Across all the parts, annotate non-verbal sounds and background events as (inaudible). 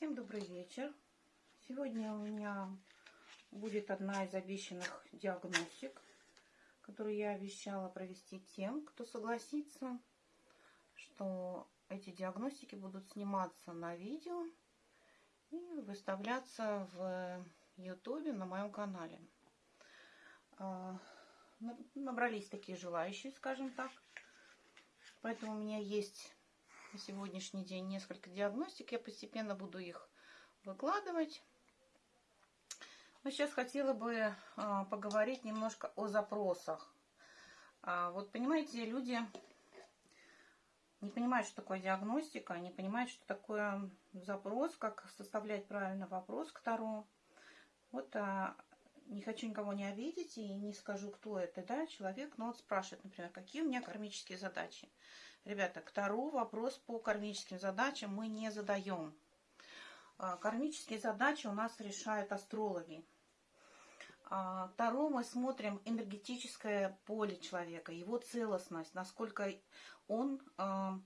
Всем добрый вечер. Сегодня у меня будет одна из обещанных диагностик, которую я обещала провести тем, кто согласится, что эти диагностики будут сниматься на видео и выставляться в ютубе на моем канале. А, набрались такие желающие, скажем так. Поэтому у меня есть на сегодняшний день несколько диагностик. Я постепенно буду их выкладывать. Но сейчас хотела бы а, поговорить немножко о запросах. А, вот понимаете, люди не понимают, что такое диагностика, не понимают, что такое запрос, как составлять правильно вопрос к Таро. Вот а, не хочу никого не обидеть и не скажу, кто это, да, человек, но вот спрашивает, например, какие у меня кармические задачи. Ребята, к Таро вопрос по кармическим задачам мы не задаем. А, кармические задачи у нас решают астрологи. А, Таро мы смотрим энергетическое поле человека, его целостность, насколько он а,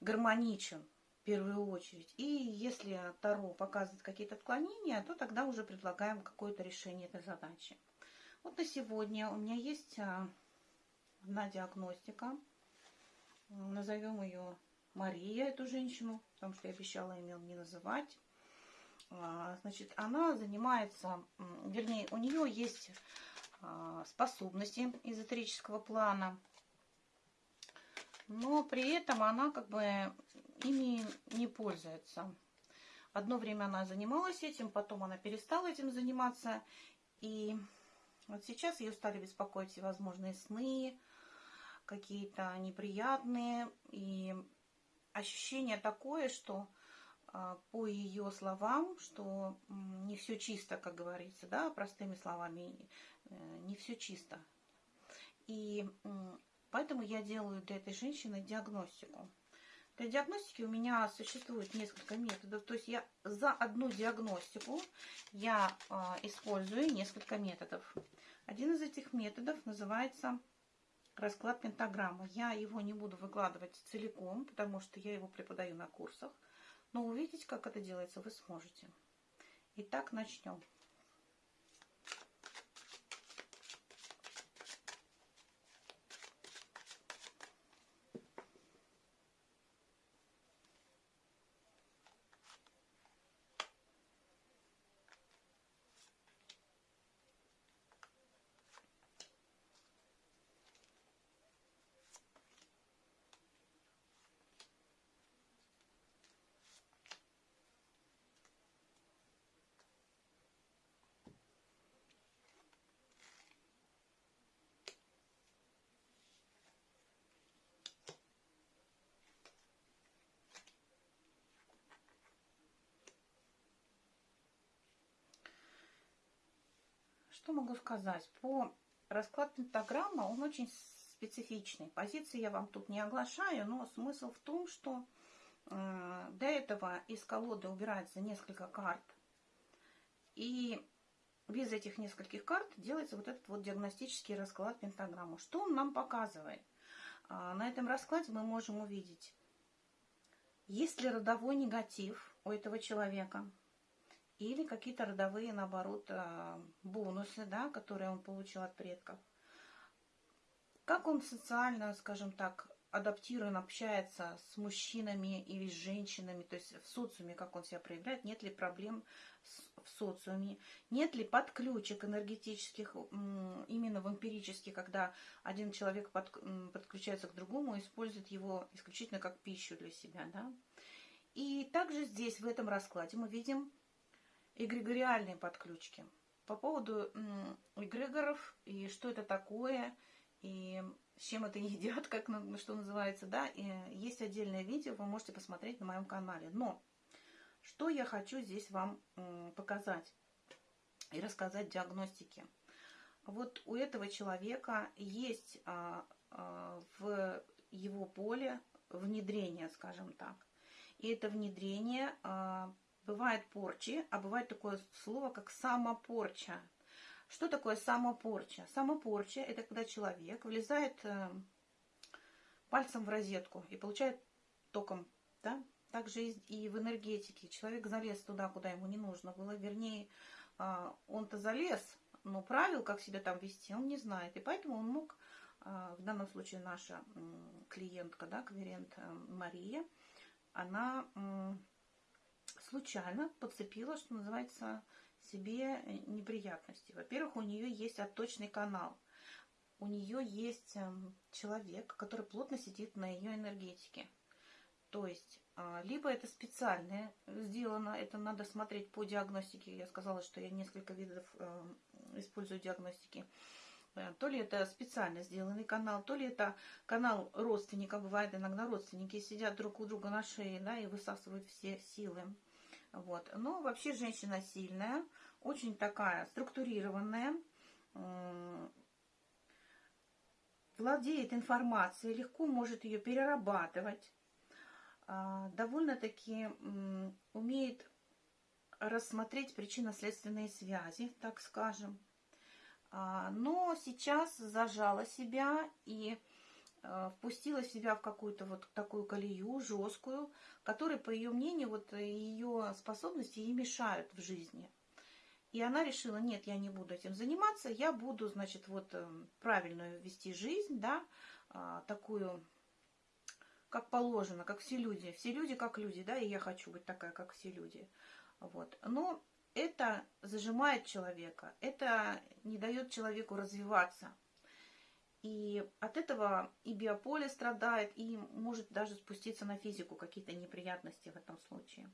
гармоничен в первую очередь. И если Таро показывает какие-то отклонения, то тогда уже предлагаем какое-то решение этой задачи. Вот на сегодня у меня есть одна диагностика – Назовем ее Мария, эту женщину, потому что я обещала имел не называть. А, значит, она занимается, вернее, у нее есть а, способности эзотерического плана, но при этом она как бы ими не пользуется. Одно время она занималась этим, потом она перестала этим заниматься, и вот сейчас ее стали беспокоить всевозможные сны, какие-то неприятные. И ощущение такое, что а, по ее словам, что не все чисто, как говорится, да, простыми словами, э, не все чисто. И поэтому я делаю для этой женщины диагностику. Для диагностики у меня существует несколько методов. То есть я за одну диагностику я а, использую несколько методов. Один из этих методов называется расклад пентаграммы. Я его не буду выкладывать целиком, потому что я его преподаю на курсах. Но увидеть, как это делается, вы сможете. Итак, начнем. Что могу сказать? По расклад пентаграмма, он очень специфичный. Позиции я вам тут не оглашаю, но смысл в том, что э, до этого из колоды убирается несколько карт. И без этих нескольких карт делается вот этот вот диагностический расклад пентаграммы. Что он нам показывает? А, на этом раскладе мы можем увидеть, есть ли родовой негатив у этого человека – или какие-то родовые, наоборот, а, бонусы, да, которые он получил от предков. Как он социально, скажем так, адаптирован, общается с мужчинами или с женщинами, то есть в социуме, как он себя проявляет, нет ли проблем в социуме, нет ли подключек энергетических, именно вампирических, когда один человек под, подключается к другому, использует его исключительно как пищу для себя. Да? И также здесь, в этом раскладе, мы видим эгрегориальные подключки. По поводу эгрегоров и что это такое, и с чем это (laughs) едят, как что называется, да, и есть отдельное видео, вы можете посмотреть на моем канале. Но что я хочу здесь вам показать и рассказать диагностики. Вот у этого человека есть а, а, в его поле внедрение, скажем так. И это внедрение а, Бывает порчи, а бывает такое слово, как самопорча. Что такое самопорча? Самопорча – это когда человек влезает э, пальцем в розетку и получает током, да? также и в энергетике. Человек залез туда, куда ему не нужно было. Вернее, а, он-то залез, но правил, как себя там вести, он не знает. И поэтому он мог, а, в данном случае наша клиентка, да, клиент э, Мария, она случайно подцепила, что называется, себе неприятности. Во-первых, у нее есть отточный канал. У нее есть эм, человек, который плотно сидит на ее энергетике. То есть, а, либо это специально сделано, это надо смотреть по диагностике. Я сказала, что я несколько видов эм, использую диагностики. Э, то ли это специально сделанный канал, то ли это канал родственника. Бывает иногда родственники сидят друг у друга на шее да, и высасывают все силы. Вот. Но вообще женщина сильная, очень такая структурированная, владеет информацией, легко может ее перерабатывать, а, довольно-таки умеет рассмотреть причинно-следственные связи, так скажем. А, но сейчас зажала себя и а, впустила себя в какую-то вот такую колею жесткую, которая, по ее мнению, вот ее способности ей мешают в жизни. И она решила, нет, я не буду этим заниматься, я буду, значит, вот эм, правильную вести жизнь, да, а, такую, как положено, как все люди. Все люди как люди, да, и я хочу быть такая, как все люди. Вот. Но это зажимает человека, это не дает человеку развиваться. И от этого и биополе страдает, и может даже спуститься на физику какие-то неприятности в этом случае.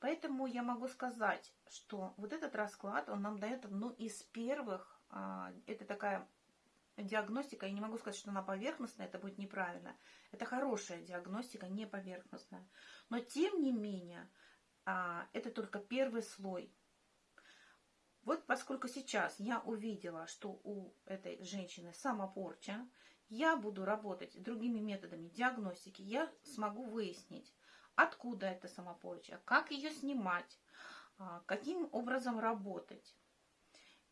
Поэтому я могу сказать, что вот этот расклад, он нам дает одну из первых, а, это такая диагностика, я не могу сказать, что она поверхностная, это будет неправильно. Это хорошая диагностика, не поверхностная. Но тем не менее, а, это только первый слой. Вот поскольку сейчас я увидела, что у этой женщины самопорча, я буду работать другими методами диагностики, я смогу выяснить, откуда эта самопорча, как ее снимать, а, каким образом работать.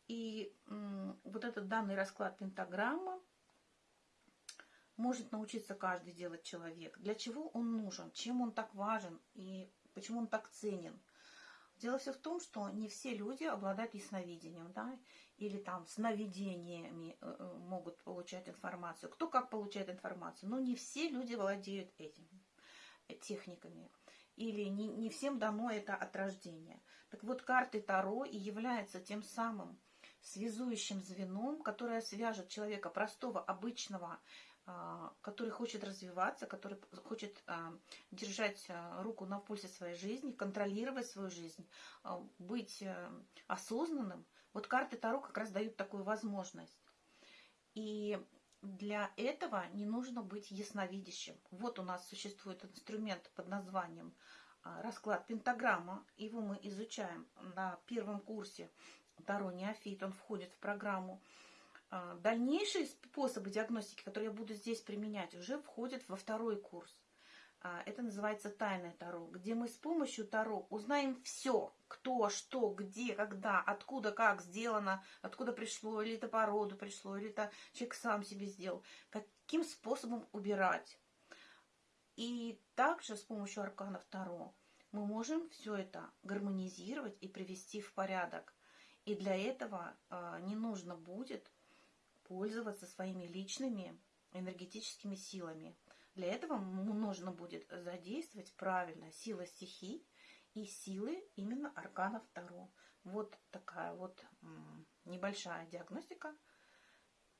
И вот этот данный расклад пентаграмма может научиться каждый делать человек. Для чего он нужен, чем он так важен и почему он так ценен. Дело все в том, что не все люди обладают ясновидением, да, или там сновидениями э, э, могут получать информацию. Кто как получает информацию, но не все люди владеют этим техниками. Или не, не всем дано это от рождения. Так вот, карты Таро и являются тем самым связующим звеном, которое свяжет человека простого, обычного, который хочет развиваться, который хочет а, держать а, руку на пульсе своей жизни, контролировать свою жизнь, быть э, осознанным. Вот карты Таро как раз дают такую возможность. И для этого не нужно быть ясновидящим. Вот у нас существует инструмент под названием расклад пентаграмма. Его мы изучаем на первом курсе Таро Неофит. Он входит в программу а, дальнейшие способы диагностики, которые я буду здесь применять, уже входят во второй курс. А, это называется тайное Таро, где мы с помощью Таро узнаем все, кто, что, где, когда, откуда, как сделано, откуда пришло, или это по роду пришло, или это человек сам себе сделал, каким способом убирать. И также с помощью арканов Таро мы можем все это гармонизировать и привести в порядок. И для этого э, не нужно будет пользоваться своими личными энергетическими силами. Для этого нужно будет задействовать правильно силы стихий и силы именно арканов Таро. Вот такая вот небольшая диагностика,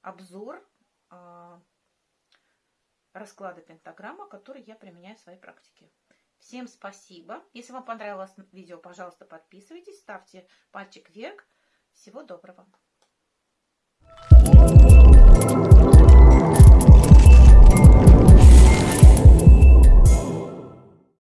обзор э, расклада пентаграмма, который я применяю в своей практике. Всем спасибо. Если вам понравилось видео, пожалуйста, подписывайтесь, ставьте пальчик вверх. Всего доброго.